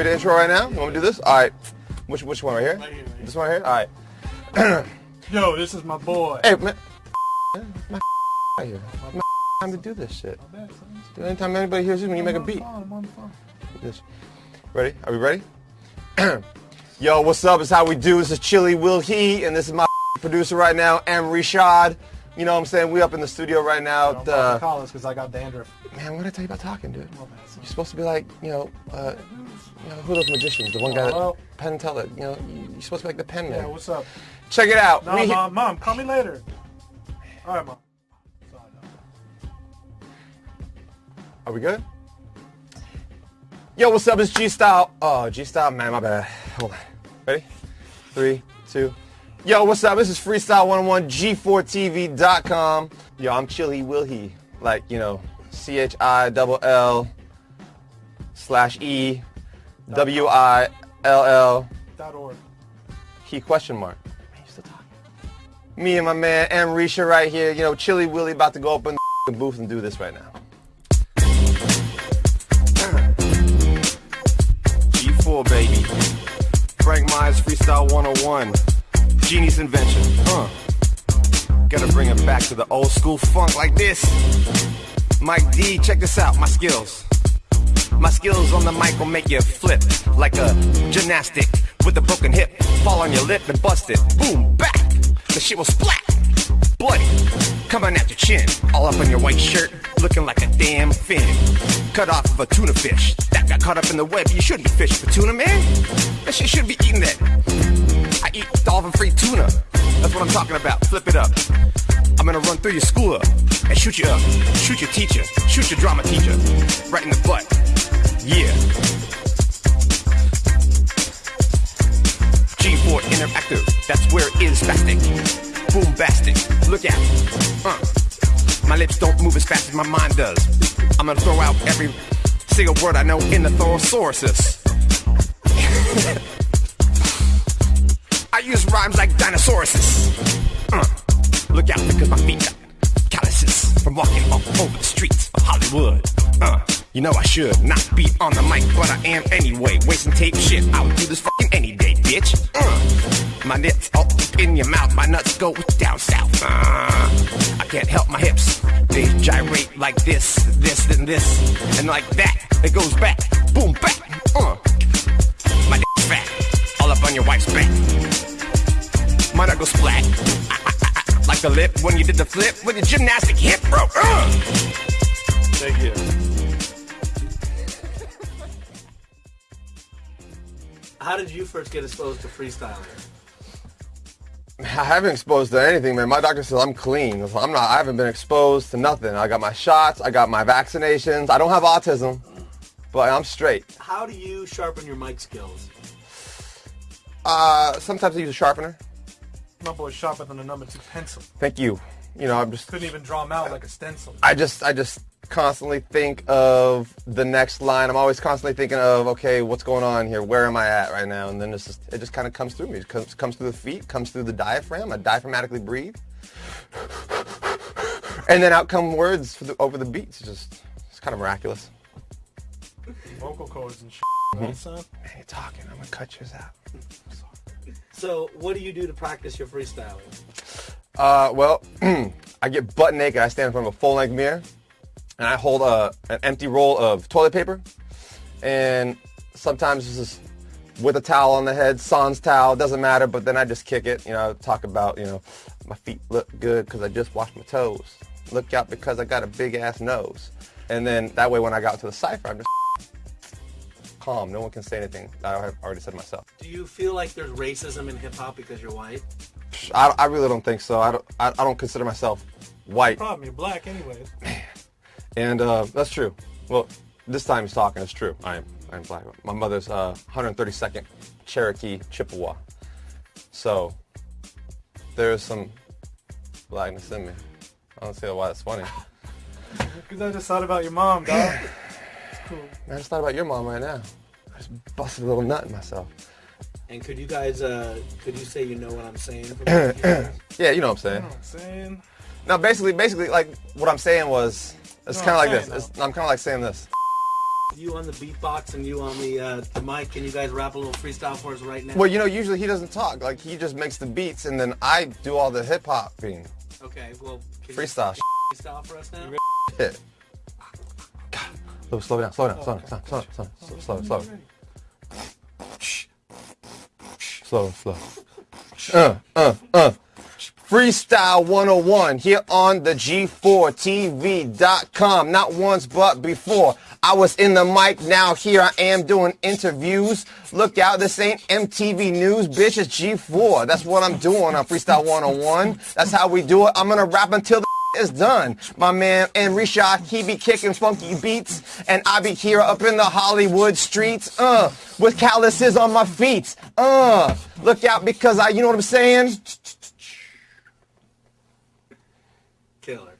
intro right now? You want me to do this? All right. Which which one right here? Right here, right here. This one right here. All right. Yo, this is my boy. Hey man, my right here. My time to do this shit. My bad. Dude, anytime anybody hears you when you make a I'm on the beat. phone, I'm on the phone. This. Ready? Are we ready? Yo, what's up? It's how we do. This is Chili Will He, and this is my producer right now, M. Rashad. You know what I'm saying? We up in the studio right now. At, about uh, call us because I got dandruff. man, what did I tell you about talking, dude? My bad, son. You're supposed to be like, you know, uh, you know, who are those magicians? The one guy that? Penn Teller. You know, you're supposed to be like the Yeah, man. what's up? Check it out. No, We- mom, mom, call me later. All right, mom. Are we good? Yo, what's up? It's G Style. Oh, G Style, man, my bad. Hold on. Ready? Three, two. Yo, what's up? This is Freestyle 101 G4TV.com. Yo, I'm Chili Will He. Like, you know, C H I double L slash E W I L L Dot org. He question mark. Man, you still talking? Me and my man M Risha right here. You know, Chili Willy about to go up in the booth and do this right now. G4 baby. Frank Myers Freestyle 101. Genie's invention. Huh. Gotta bring it back to the old school funk like this. Mike D, check this out, my skills. My skills on the mic will make you flip like a gymnastic with a broken hip. Fall on your lip and bust it. Boom, back. The shit will splat. Bloody. Coming at your chin. All up on your white shirt. Looking like a damn fin. Cut off of a tuna fish. That got caught up in the web. You shouldn't be fishing for tuna, man. That shit shouldn't be eating that. Eat dolphin free tuna. That's what I'm talking about. Flip it up. I'm gonna run through your school and shoot you up. Shoot your teacher. Shoot your drama teacher. Right in the butt. Yeah. G4 Interactive. That's where it is spastic. Boombastic. Look out. Uh. My lips don't move as fast as my mind does. I'm gonna throw out every single word I know in the thorosauruses. Use rhymes like dinosauruses. Uh, look out because my feet got calluses from walking all over the streets of Hollywood. Uh, you know I should not be on the mic, but I am anyway. Wasting tape shit, I would do this fucking any day, bitch. Uh, my nips all up in your mouth, my nuts go down south. Uh, I can't help my hips. They gyrate like this, this, then this, and like that. It goes back, the lip when you did the flip with your gymnastic hip, bro. Uh. Thank you. How did you first get exposed to freestyling? I haven't exposed to anything, man. My doctor says I'm clean. I'm not. I haven't been exposed to nothing. I got my shots. I got my vaccinations. I don't have autism, but I'm straight. How do you sharpen your mic skills? Uh, sometimes I use a sharpener. My boy's sharper than a number two pencil. Thank you. You know, I'm just. Couldn't even draw them out like a stencil. I just. I just constantly think of the next line. I'm always constantly thinking of, okay, what's going on here? Where am I at right now? And then it's just, it just kind of comes through me. It comes, comes through the feet, comes through the diaphragm. I diaphragmatically breathe. And then out come words for the, over the beats. It's just, it's kind of miraculous. Vocal cords and shit. Mm-hmm. Right, son? Man, you're talking. I'm to cut yours out. So, what do you do to practice your freestyling? Uh, well, I get butt naked. I stand in front of a full length mirror, and I hold a, an empty roll of toilet paper, and sometimes this is with a towel on the head, sans towel, doesn't matter. But then I just kick it. You know, talk about you know, my feet look good because I just washed my toes. Look out because I got a big ass nose. And then that way, when I got to the cipher, I'm just calm. No one can say anything. I have already said myself. Do you feel like there's racism in hip hop because you're white? I, I really don't think so. I don't. I, I don't consider myself white. Problem, you're black anyways. And uh, that's true. Well, this time he's talking. It's true. I am. I'm black. My mother's uh, 132nd Cherokee Chippewa. So there's some blackness in me. I don't see why that's funny. Because I just thought about your mom, dog. It's cool. I just thought about your mom right now. I just busted a little nut in myself. And could you guys, uh, could you say you know what I'm saying? Yeah, you know what I'm You saying. know what I'm saying? No, basically, basically, like what I'm saying was, it's No, kind of like this. saying, It's, I'm kind of like saying this. You on the beatbox and you on the uh, the mic. Can you guys rap a little freestyle for us right now? Well, you know, usually he doesn't talk. Like he just makes the beats, and then I do all the hip hop thing. Okay, well, can Freestyle. You freestyle for us now. Shit. Slow, slow down, slow down, slow down, slow down, slow down, slow, slow, slow. Slow. Uh, uh, uh. Freestyle 101 here on the G4TV.com. Not once, but before. I was in the mic. Now here I am doing interviews. Look out. This ain't MTV News, bitch. It's G4. That's what I'm doing on Freestyle 101. That's how we do it. I'm to rap until is done. My man and Enrisha, he be kicking funky beats, and I be here up in the Hollywood streets, uh, with calluses on my feet. Uh, look out because I, you know what I'm saying? Killer.